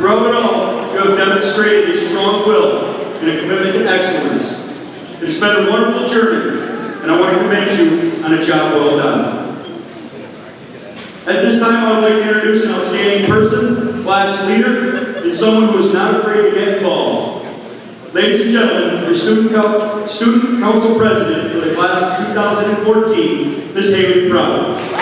Through it all, you have demonstrated a strong will and a commitment to excellence. It has been a wonderful journey, and I want to commend you on a job well done. At this time, I would like to introduce an outstanding person, class leader, and someone who is not afraid to get involved. Ladies and gentlemen, your student, co student council president for the class of 2014, Ms. Haley Brown.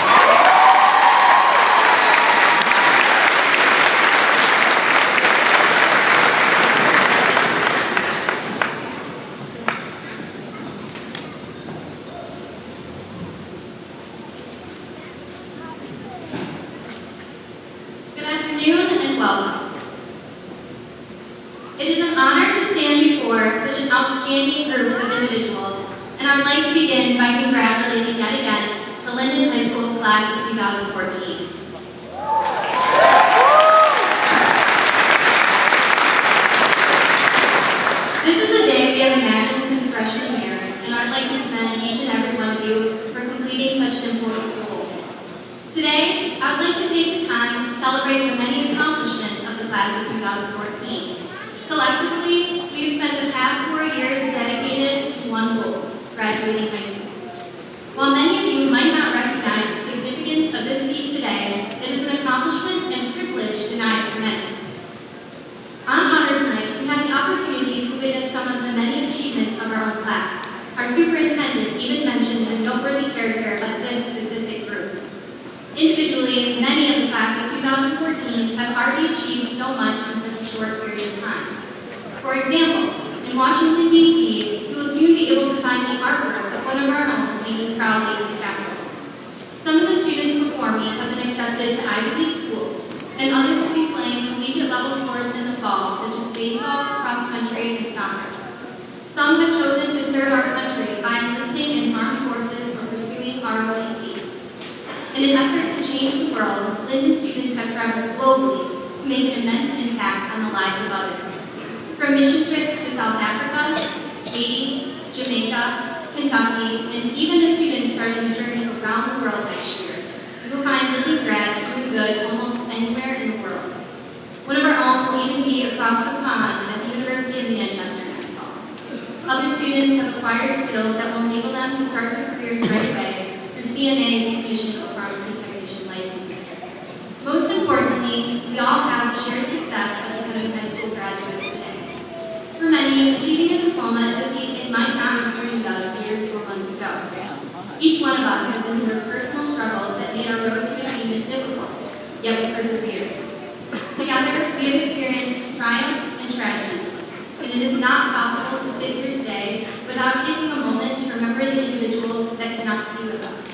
And it is not possible to sit here today without taking a moment to remember the individuals that cannot be with us.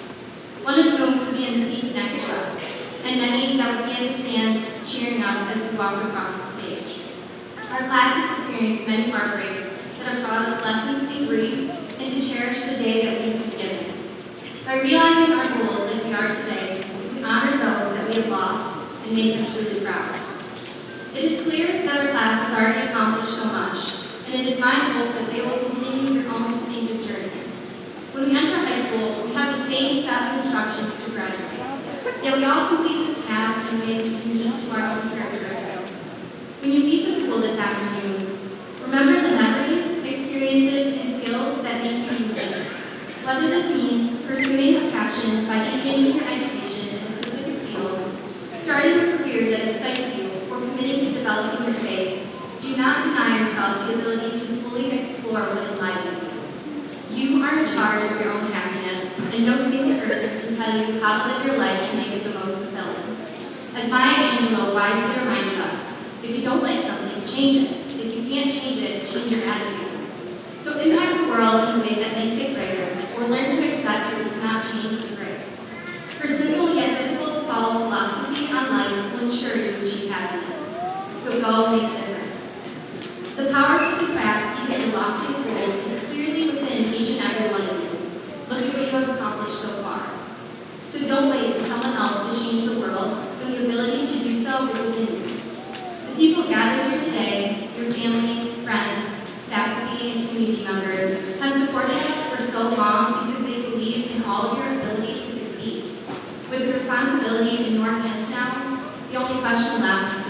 One of whom could be in the seats next to us, and many that would be in the stands cheering us as we walk across the stage. Our class has experienced many heartbreaks that have taught us lessons in grief and to cherish the day that we have been given. By realizing our goals like we are today, we honor those that we have lost and make them truly proud. It is clear that our class has already accomplished so much, and it is my hope that they will continue their own distinctive journey. When we enter high school, we have the same set of instructions to graduate, yet we all complete this task in ways unique to our own characteristics. When you leave the school this afternoon, remember the memories, experiences, and skills that make you unique. Whether this means pursuing a passion by continuing your education in a specific field, starting a career that excites you, or committing to developing your faith, do not deny yourself the ability to fully explore what enlivens you. You are in charge of your own happiness, and no single person can tell you how to live your life to make it the most fulfilling. As Maya Angelou wisely reminded us, if you don't like something, change it. If you can't change it, change your attitude. So impact the world in a way that makes it greater, or learn to accept that you cannot change its grace. Her simple yet difficult to follow philosophy on life will ensure you achieve happiness. So go make a difference. The power to surpass even the loftiest goals is clearly within each and every one of you. Look at what you have accomplished so far. So don't wait for someone else to change the world when the ability to do so is within you. The people gathered here today, your family, friends, faculty, and community members, have supported us for so long because they believe in all of your ability to succeed. With the responsibility in your hands now, the only question left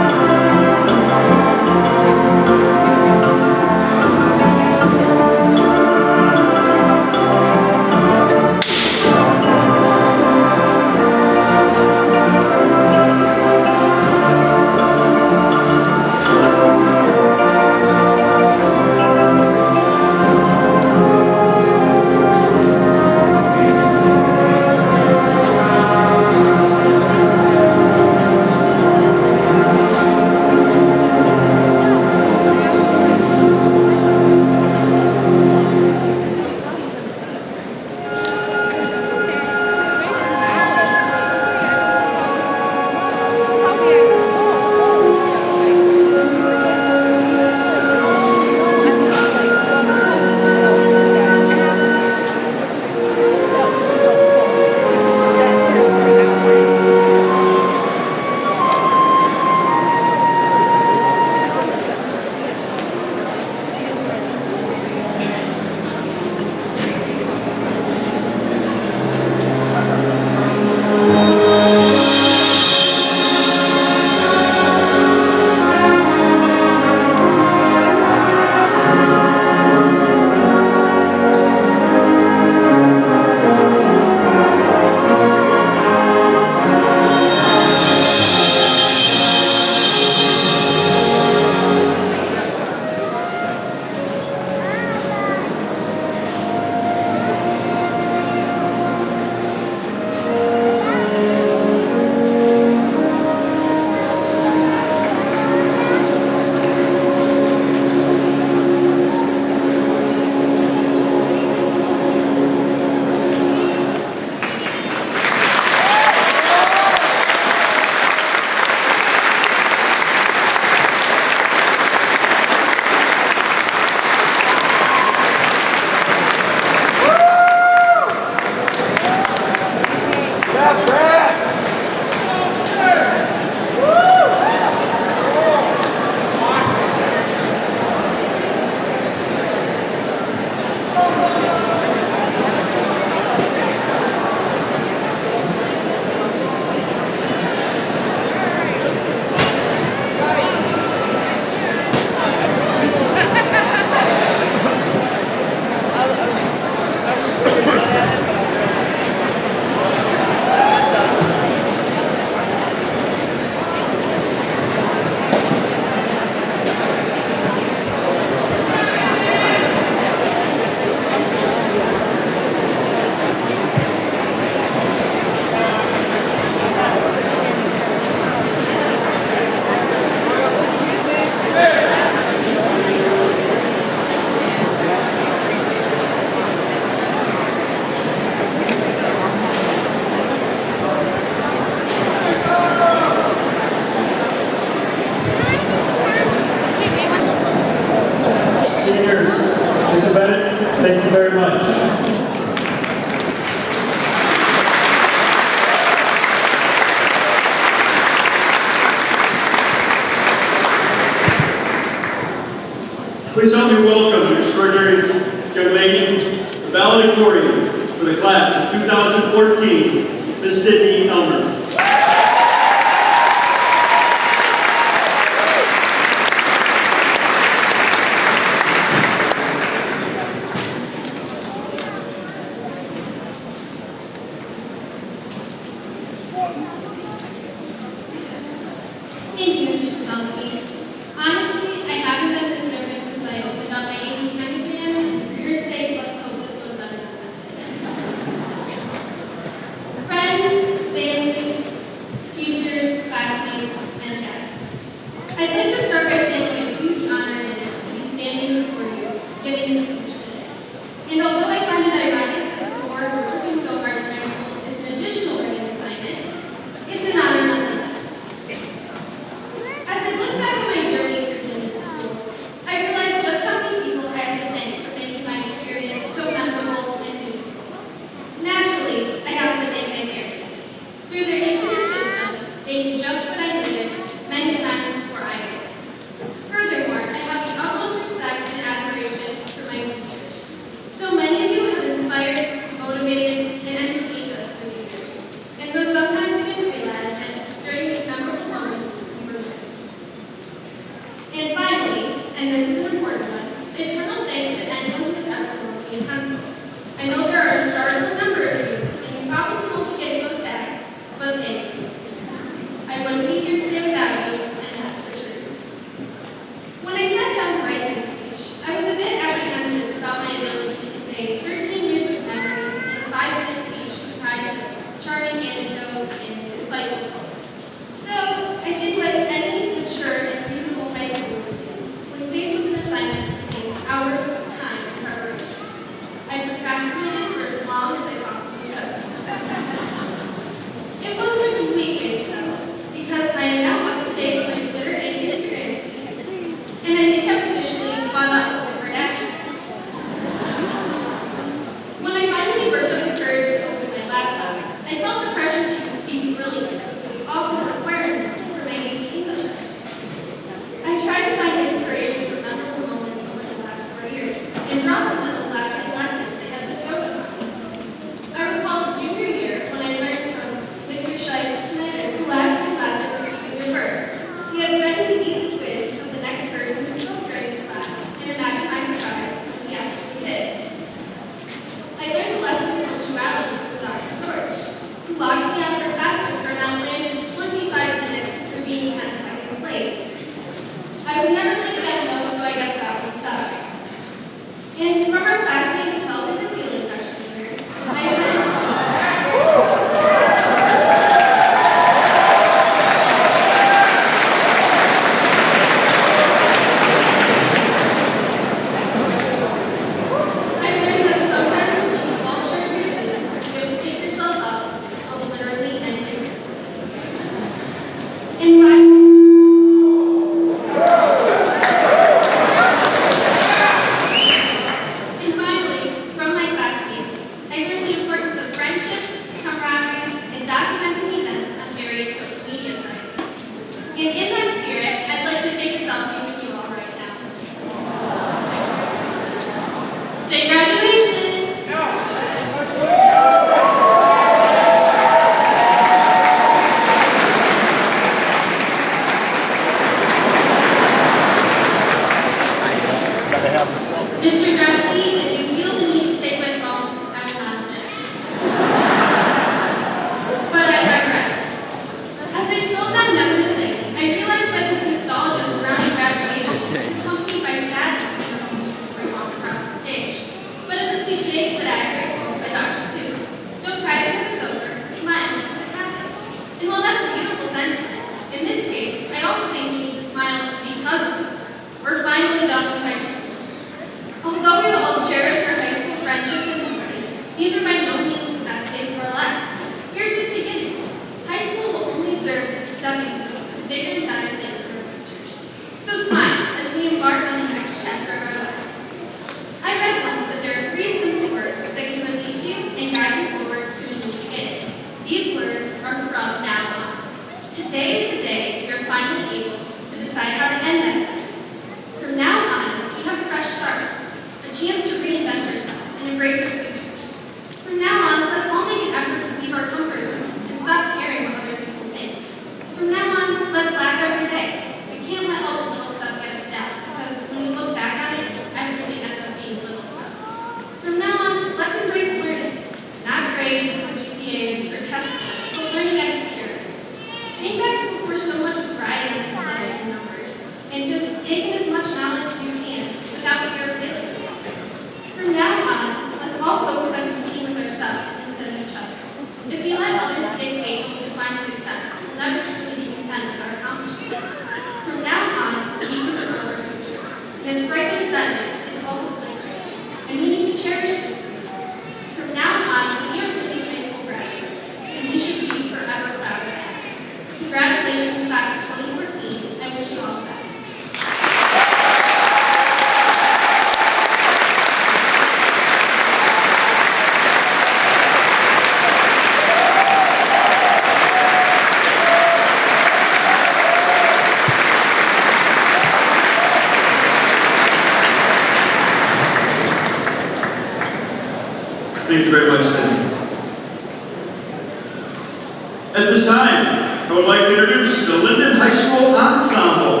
At this time, I would like to introduce the Linden High School Ensemble,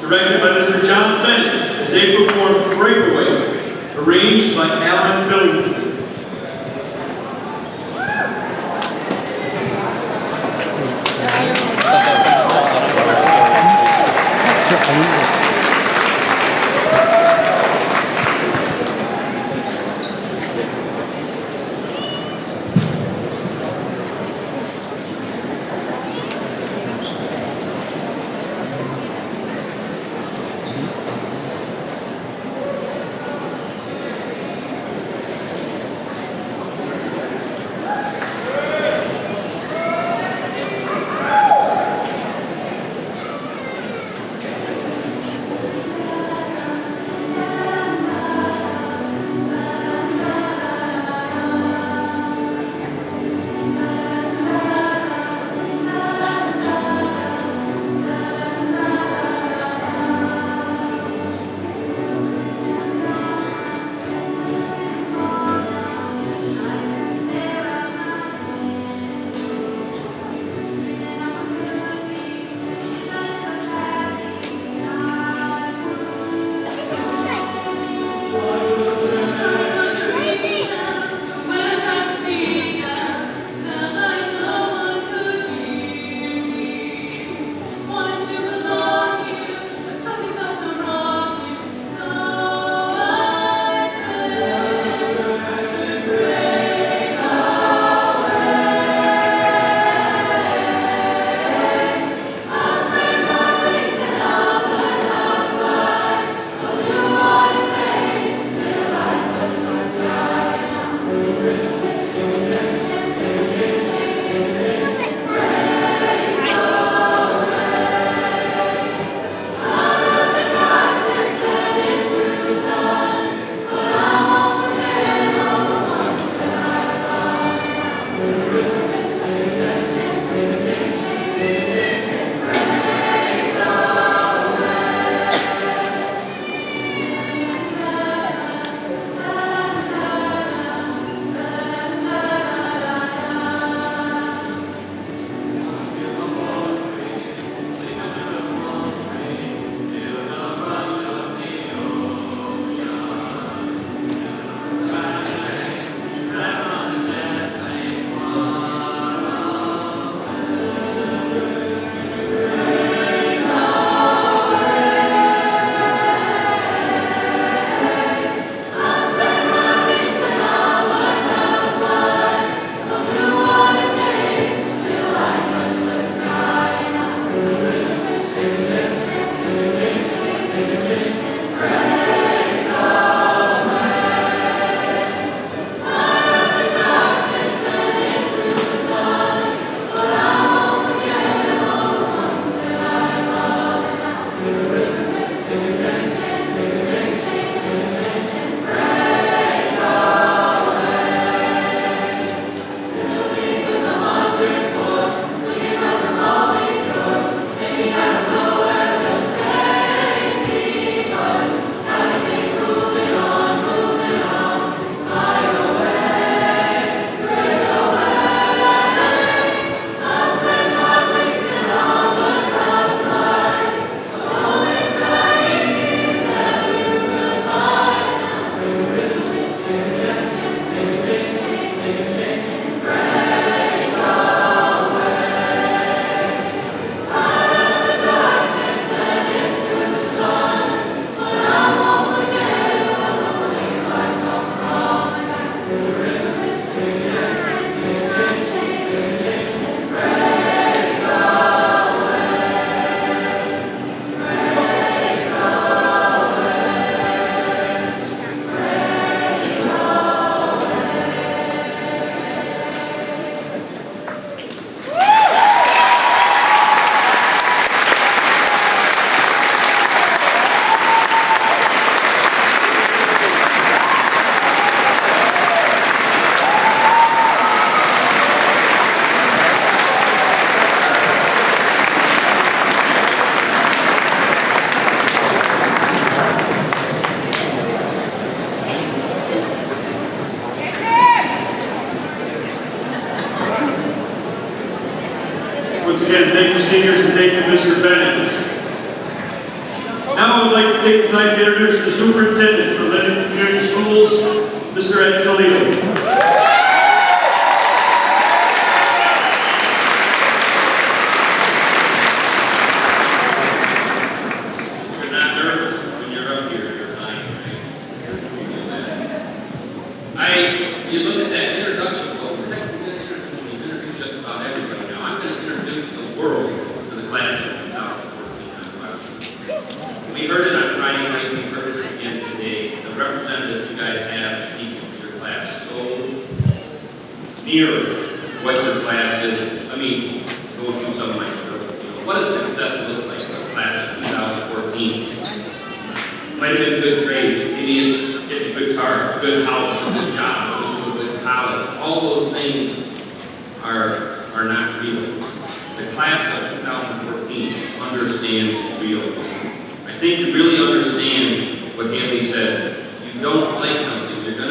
directed by Mr. John Bennett, as they perform Breakaway, arranged by Alan Billingsley.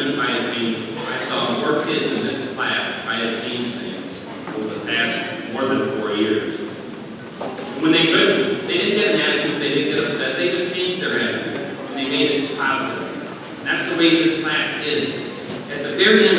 couldn't try to change. I saw more kids in this class try to change things over the past more than four years. When they couldn't, they didn't get an attitude, they didn't get upset, they just changed their attitude. And they made it positive. That's the way this class is. At the very end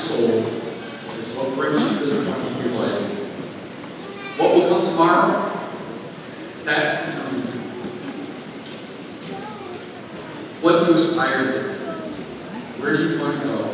soul It's what brings you this point in your life. What will come tomorrow? That's determined. What do you aspire to? Where do you want to go?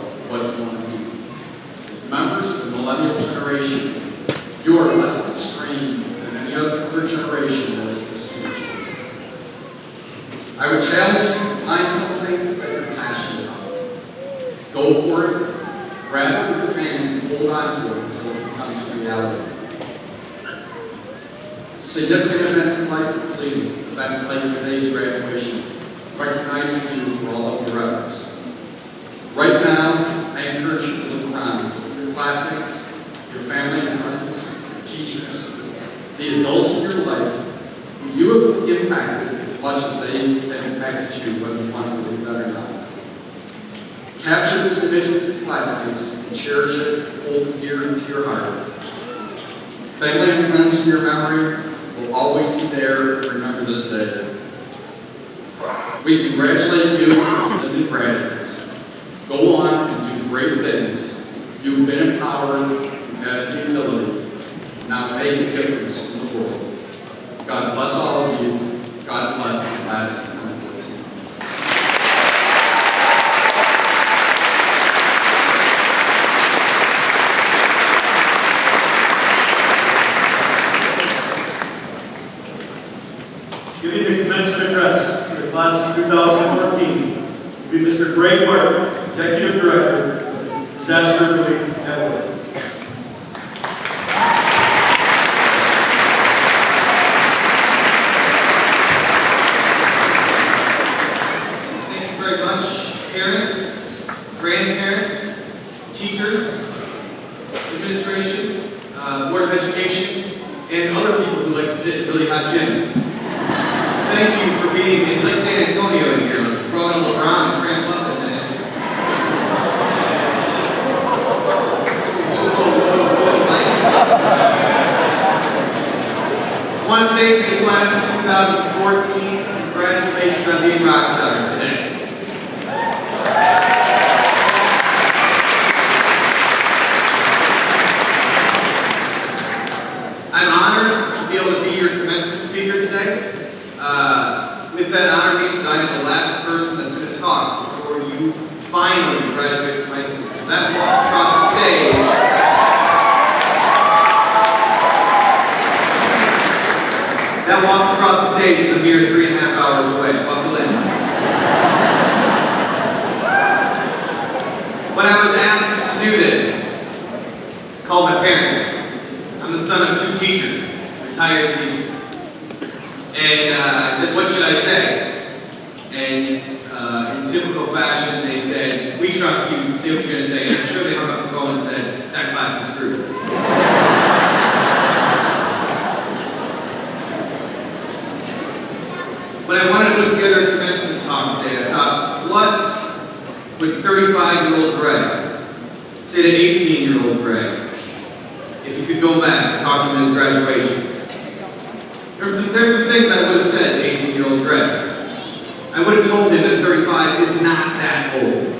And uh, I said, what should I say? And uh, in typical fashion, they said, we trust you, say what you're going to say. And I'm sure they hung up the phone and said, that class is screwed. When I wanted to put together a commencement talk today, I thought, what would 35-year-old Greg say to 18-year-old Greg if you could go back and talk to him at his graduation? There's some, there's some things I would have said to 18-year-old Greg. I would have told him that 35 is not that old.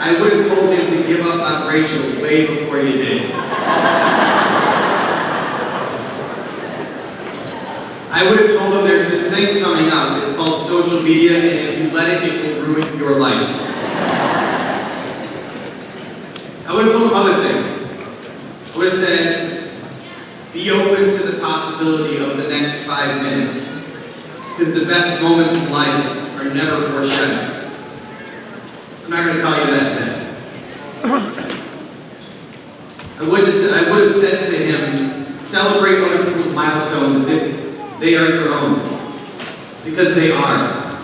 I would have told him to give up on Rachel way before he did. I would have told him there's this thing coming up. It's called social media, and if you let it, it will ruin your life. I would have told him other things. I would have said, be open to the possibility of the next five minutes. Because the best moments in life are never foreshadowed. I'm not going to tell you that today. I would, have, I would have said to him, celebrate other people's milestones as if they are your own. Because they are.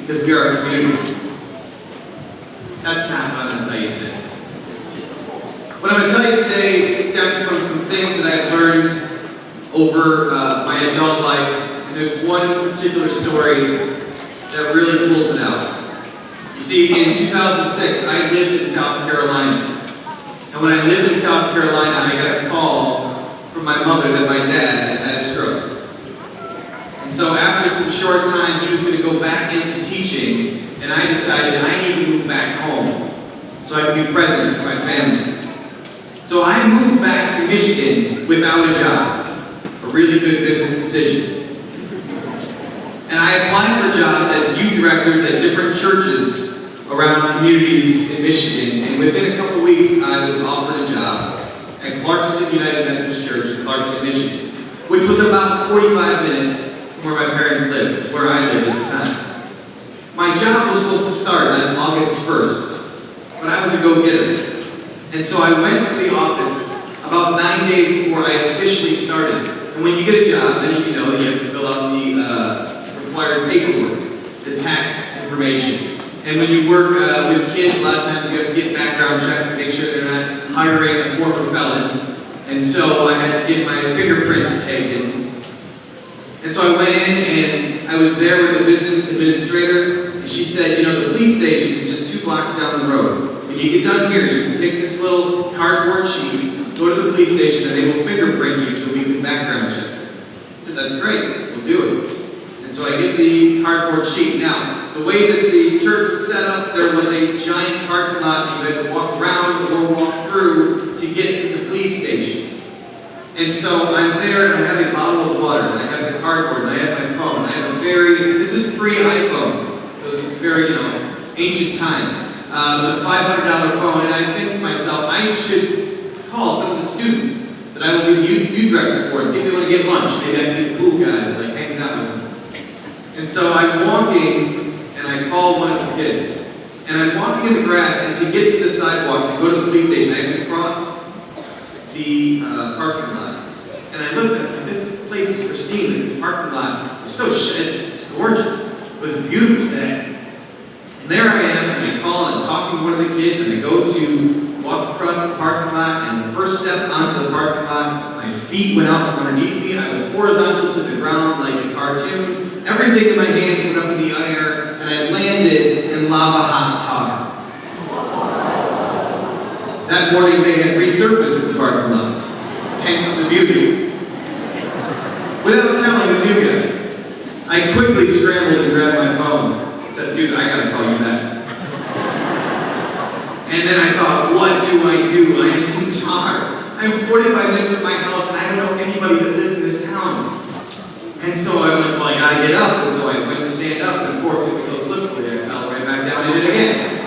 Because we are a community. That's not what I'm going to tell you today. What I'm going to tell you today stems from some things that I've learned over uh, my adult life. And there's one particular story that really pulls it out. You see, in 2006, I lived in South Carolina. And when I lived in South Carolina, I got a call from my mother that my dad had a stroke. And so after some short time, he was going to go back into teaching, and I decided I need to move back home so I could be present for my family. So I moved back to Michigan without a job. A really good business decision. And I applied for jobs as youth directors at different churches around communities in Michigan. And within a couple weeks, I was offered a job at Clarkston United Methodist Church in Clarkston, Michigan, which was about 45 minutes from where my parents lived, where I lived at the time. My job was supposed to start on August 1st, but I was a go-getter. And so I went to the office about nine days before I officially started. And when you get a job, then you know that you have to fill out the uh, required paperwork, the tax information. And when you work uh, with kids, a lot of times you have to get background checks to make sure they're not hiring a former felon. And so I had to get my fingerprints taken. And so I went in and I was there with the business administrator, and she said, you know, the police station is just two blocks down the road. When you get done here, you can take this little cardboard sheet, go to the police station, and they will fingerprint you so we can background check. I said, that's great, we'll do it. And so I get the cardboard sheet. Now, the way that the church was set up, there was a giant parking lot you had to walk around or walk through to get to the police station. And so I'm there and I have a bottle of water and I have the cardboard and I have my phone. I have a very, this is pre-iPhone, so this is very, you know, ancient times. Uh, the $500 phone and I think to myself, I should call some of the students that I will be the youth, director for and see if they want to get lunch. Maybe I can be cool guy that like hangs out with them. And so I'm walking and I call one of the kids. And I'm walking in the grass and to get to the sidewalk to go to the police station, I have to cross the uh, parking lot. And I looked at this place is pristine, this parking lot is so, it's, it's gorgeous. It was a beautiful day. And there I am, and I call and talking to one of the kids, and I go to walk across the parking lot, and the first step onto the parking lot, my feet went out from underneath me, I was horizontal to the ground like a cartoon. Everything in my hands went up in the air, and I landed in lava hot tar. That morning they had resurfaced the parking lot, hence the beauty. Without telling the new guy, I quickly scrambled and grabbed my phone. Said, dude, I gotta call you back. And then I thought, what do I do? I am in Tar. I'm 45 minutes from my house and I don't know anybody that lives in this town. And so I went, well, I gotta get up. And so I went to stand up, and of was so slippery, I fell right back down and did it again.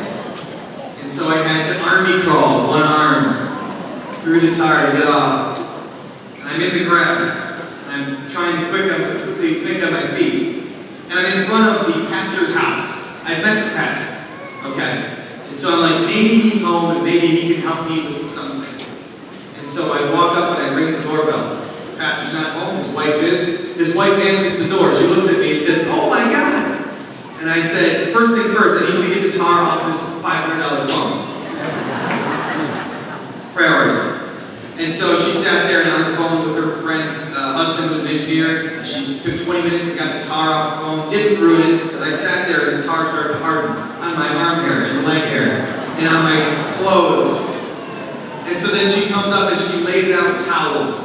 And so I had to army crawl, one arm, through the tar to get off. And I'm in the grass. I'm trying to quick quickly think on my feet. I'm in front of the pastor's house. I met the pastor. Okay. And so I'm like, maybe he's home and maybe he can help me with something. And so I walk up and I ring the doorbell. Pastor's not home, his wife is. His wife answers the door. She looks at me and says, Oh my God. And I said, first things first, I need you to get the tar off this $500 phone. Priorities. And so she sat there and on the phone with her friend's uh, husband, who was an engineer. Took 20 minutes and got the tar off the phone. Didn't ruin it, because I sat there and the tar started to harden on my arm hair and leg hair and on my clothes. And so then she comes up and she lays out towels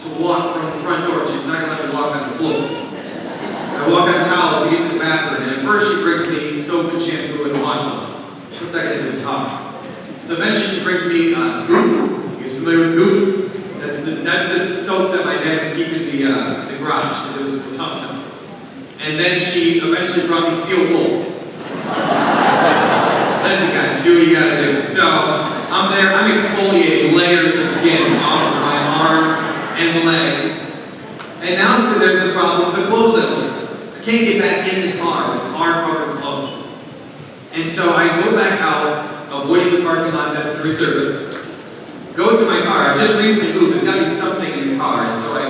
to walk from the front door. She's not gonna let me walk on the floor. I walk on towels to get to the bathroom, and at first she brings me soap and shampoo and washcloth. What's that do to tar? So eventually she brings me uh, Goop. You guys familiar with Goop? That's the, that's the soap that my dad would keep in the, uh, the garage, because it was for tough stuff. And then she eventually brought me steel wool. Listen guys, do what you gotta do. So, I'm there, I'm exfoliating layers of skin off of my arm and leg. And now there's the problem with the clothes. I can't get back in the car with tar covered clothes. And so I go back out, avoiding the parking lot that resurfaced, go to my car, I just recently moved, there's gotta be something in the car, and so I,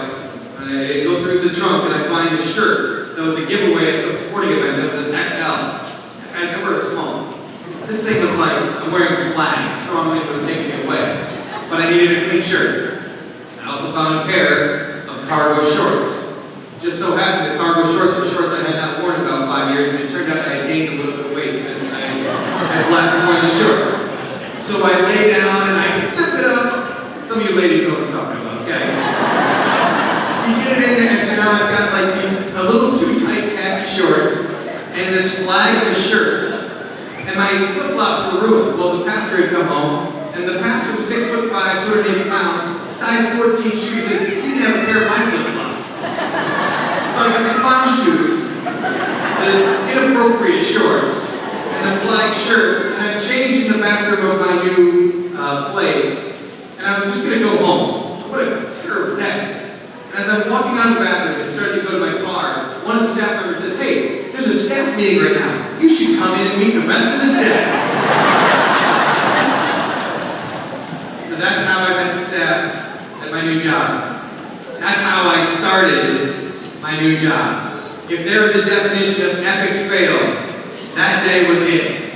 I go through the trunk and I find a shirt that was a giveaway at some sporting event that was an XL. Guys, I wear a small. This thing was like, I'm wearing a flag, strong wind would take me away. But I needed a clean shirt. I also found a pair of cargo shorts. Just so happened that cargo shorts were shorts I had not worn in about five years, and it turned out I had gained a little bit of weight since I had last worn the shorts. So I lay down and I zip it up. Some of ladies know what I'm talking about, okay? You get it in there, and so now I've got like these a little too tight khaki shorts and this flag of a shirt. And my flip-flops were ruined. Well, the pastor had come home, and the pastor was six foot five, 280 pounds, size 14 shoes. He didn't have a pair of my flip-flops. So I got the clown shoes, the inappropriate shorts, and the flag shirt, and I changed in the bathroom of my new uh, place, and I was just gonna go home. What a terrible day. And as I'm walking out of the bathroom and starting to go to my car, one of the staff members says, hey, there's a staff meeting right now. You should come in and meet the rest of the staff. so that's how I met the staff at my new job. That's how I started my new job. If there is a definition of epic fail, that day was it.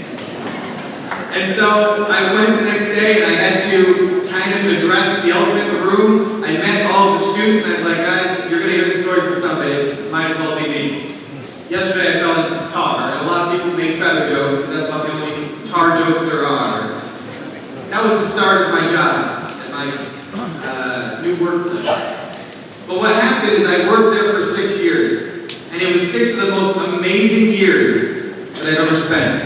And so I went the next day and I had to kind kind of address the elephant in the room. I met all of the students and I was like, guys, you're gonna hear this story from somebody, might as well be me. Yesterday I fell into tar, and a lot of people make feather jokes, and that's about the only tar jokes there are. That was the start of my job at my uh, new workplace. But what happened is I worked there for six years, and it was six of the most amazing years that I've ever spent.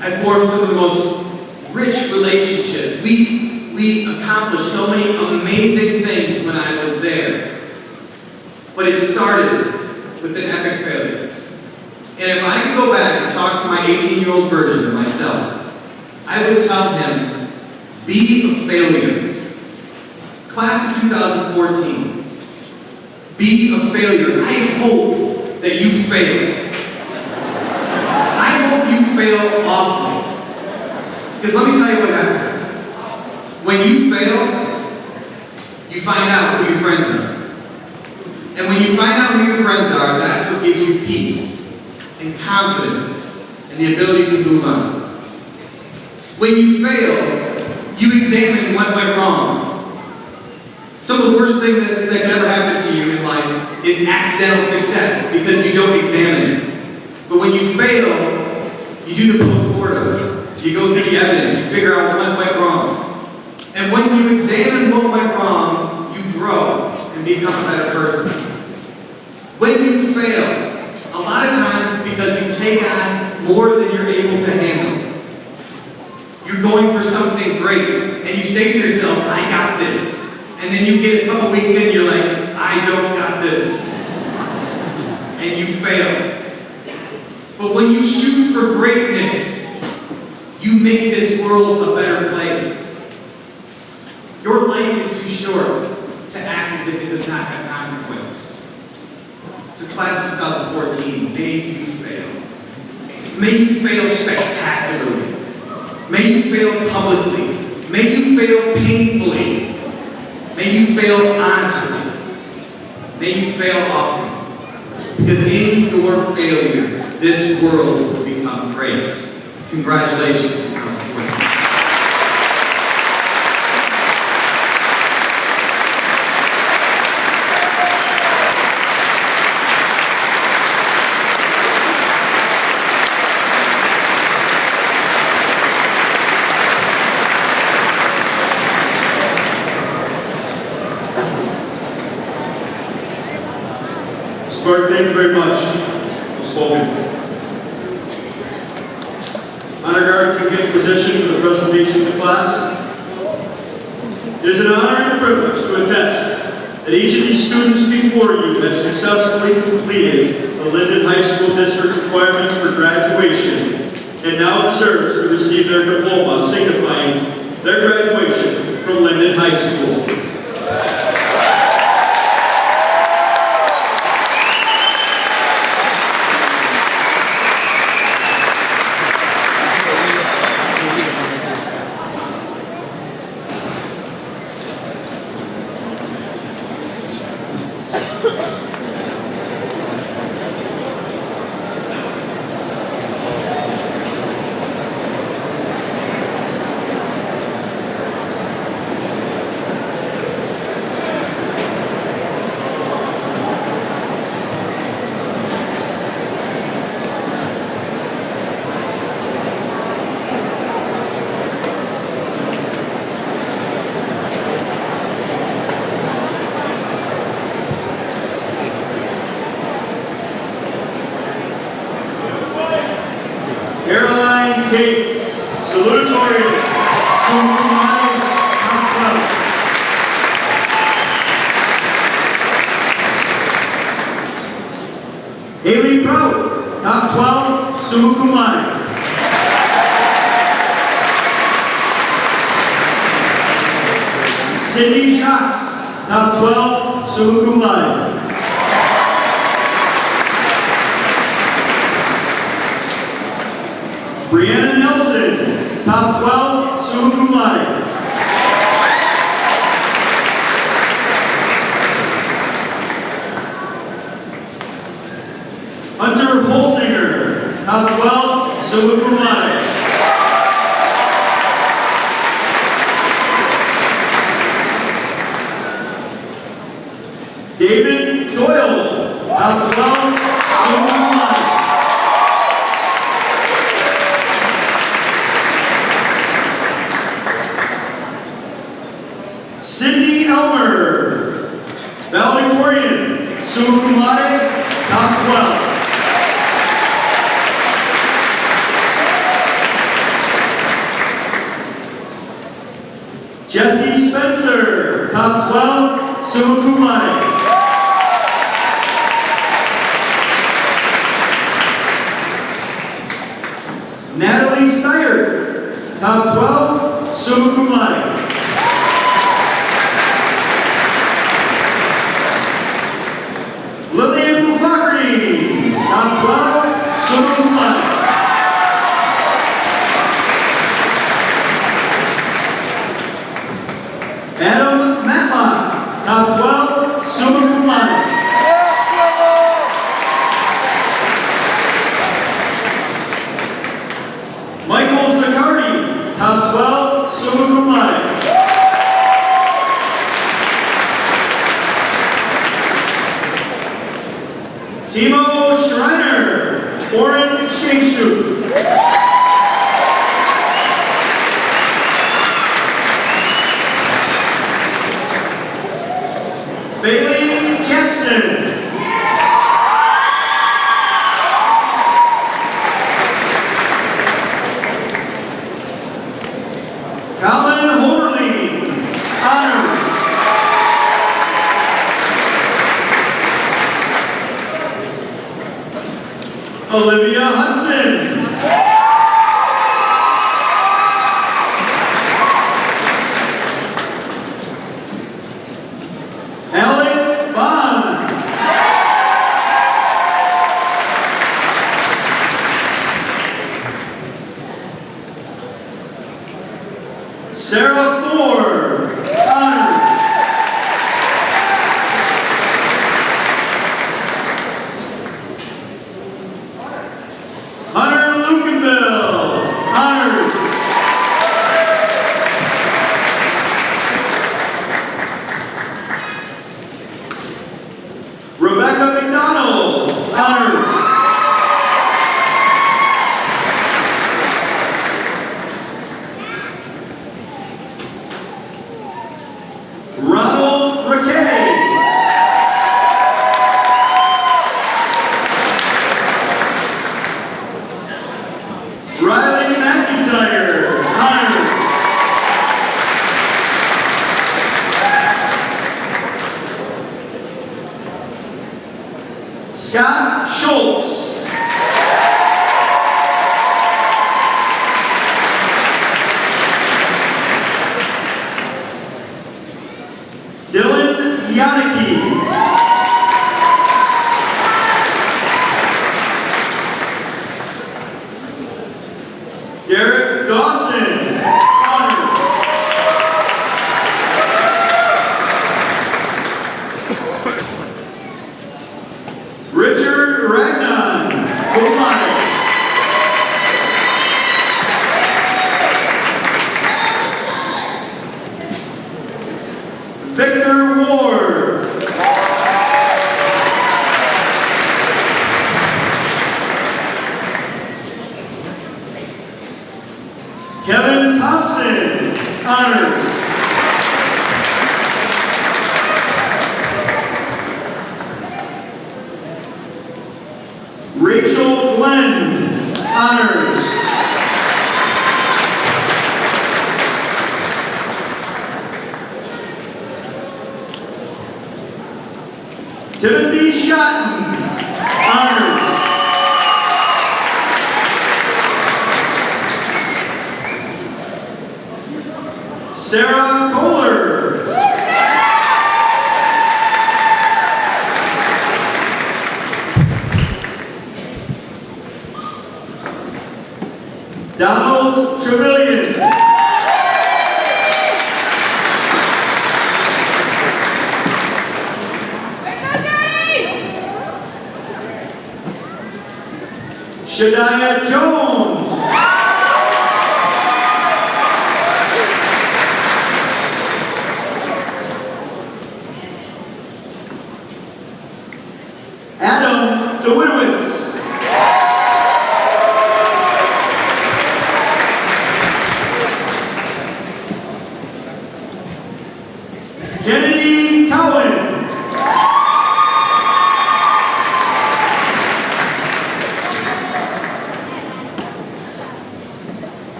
I formed some of the most rich relationships. We, we accomplished so many amazing things when I was there. But it started with an epic failure. And if I could go back and talk to my 18-year-old version of myself, I would tell him, be a failure. Class of 2014, be a failure. I hope that you fail. I hope you fail awfully. Because let me tell you what happens. When you fail, you find out who your friends are. And when you find out who your friends are, that's what gives you peace and confidence and the ability to move on. When you fail, you examine what went wrong. Some of the worst things that, that can ever happen to you in life is accidental success because you don't examine it. But when you fail, you do the post-mortem. You go through the evidence, you figure out what went wrong. And when you examine what went wrong, you grow and become a better person. When you fail, a lot of times it's because you take on more than you're able to handle. You're going for something great, and you say to yourself, I got this. And then you get a couple weeks in, you're like, I don't got this. And you fail. But when you shoot for greatness, you make this world a better place. Your life is too short to act as if it does not have consequence. So class of 2014, may you fail. May you fail spectacularly. May you fail publicly. May you fail painfully. May you fail honestly. May you fail often. Because in your failure, this world will become great. Congratulations to class of 14. Spark, thank you very much. Brianna Nelson, top 12, summa cum laude. Hunter Holsinger, top 12, summa cum laude. David Doyle, top 12,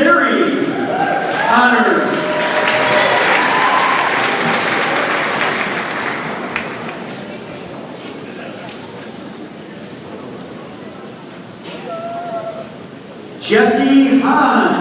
Zeri, honors. Jesse Hahn,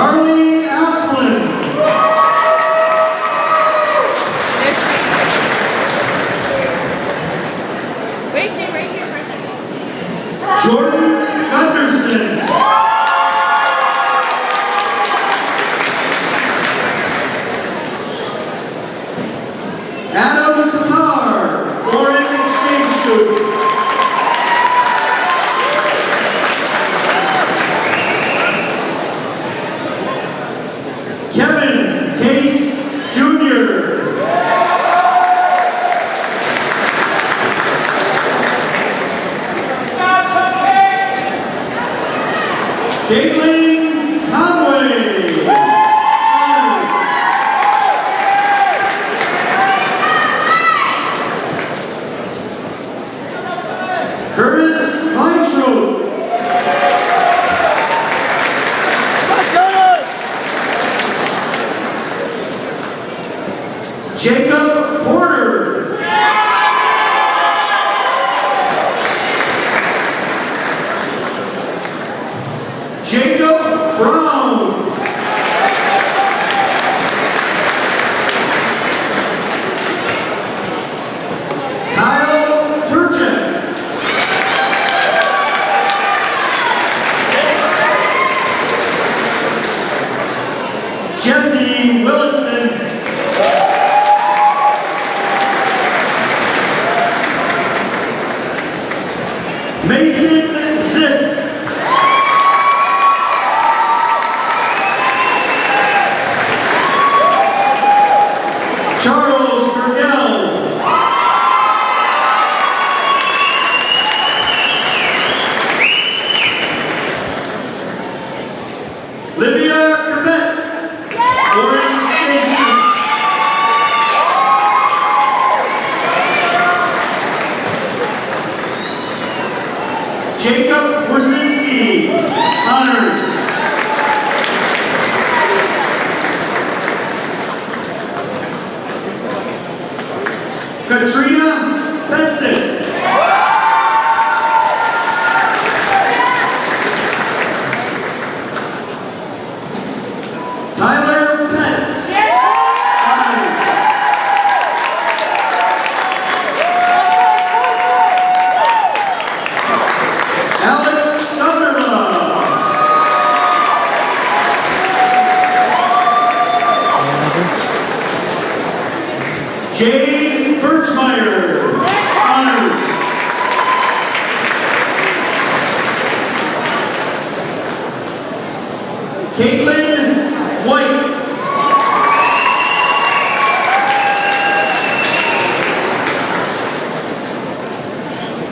양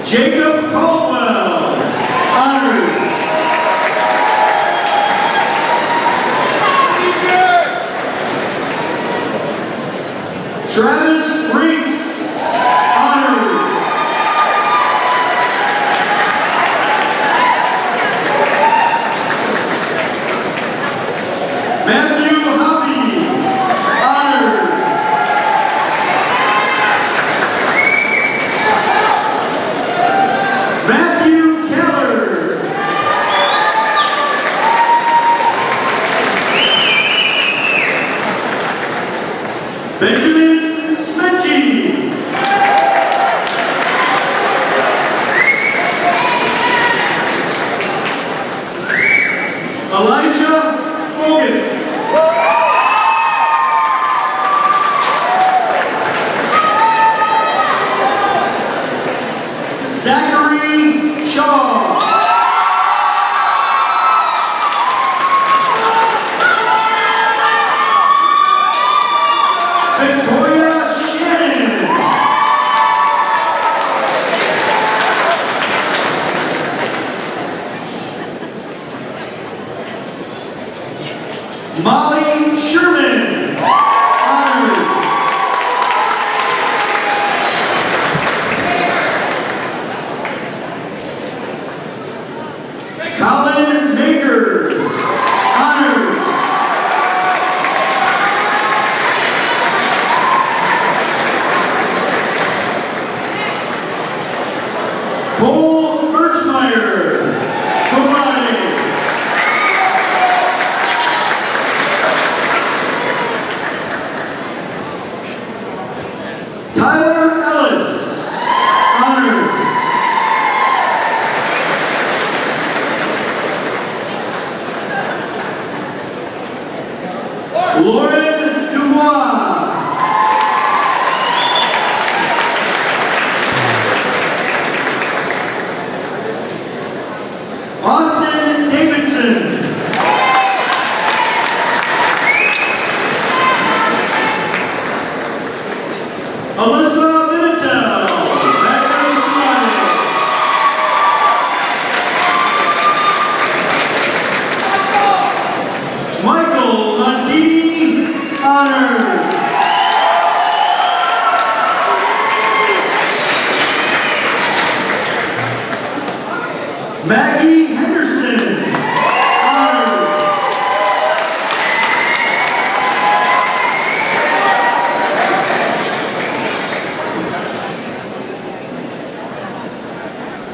Jacob Caldwell. Honors. Travis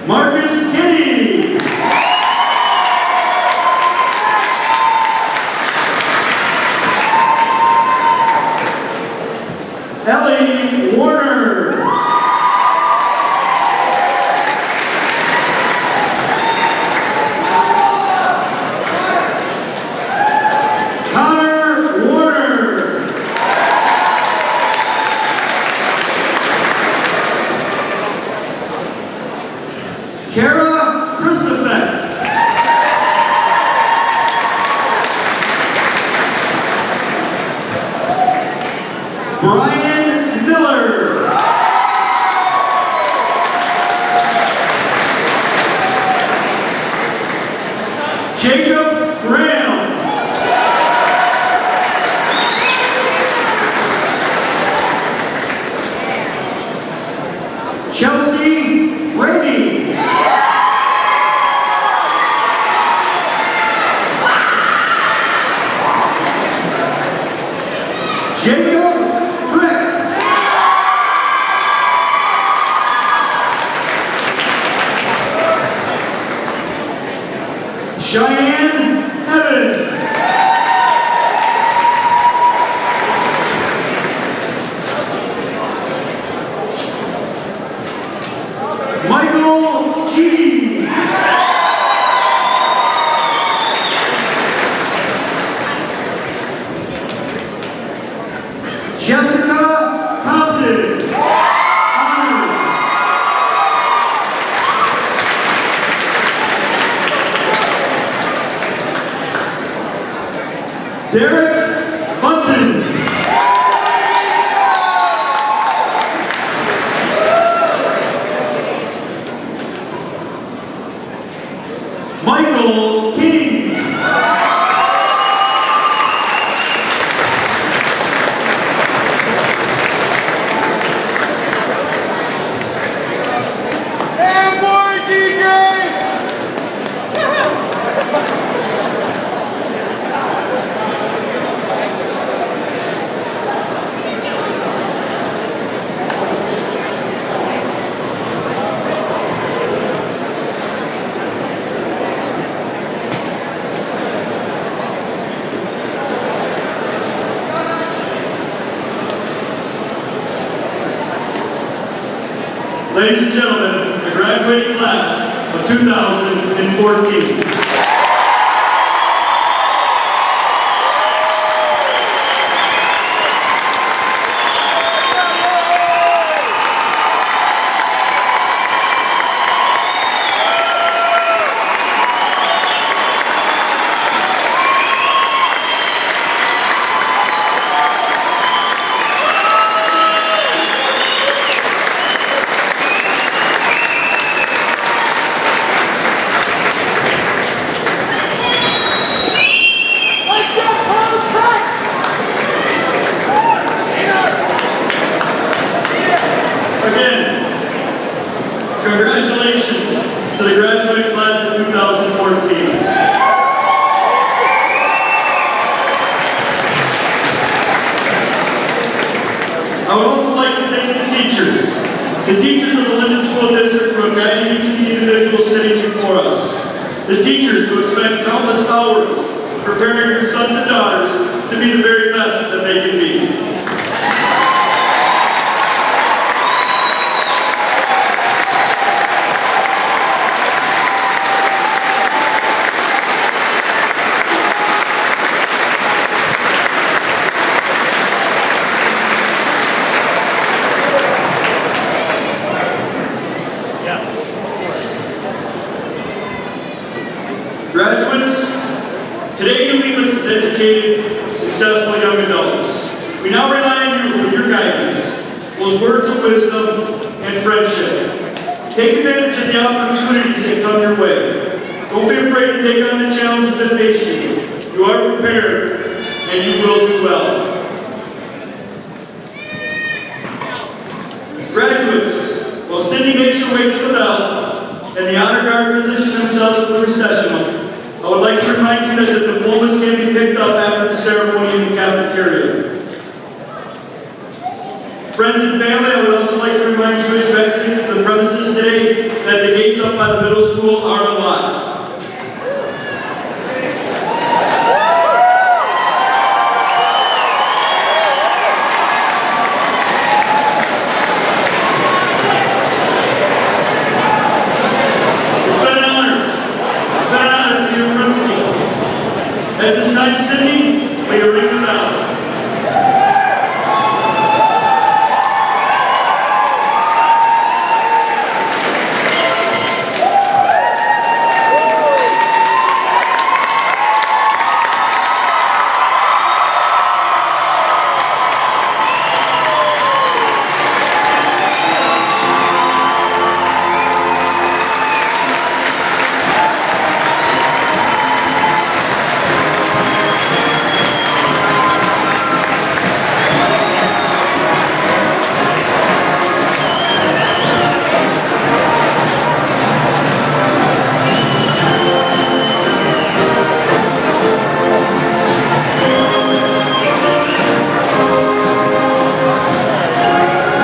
Marcus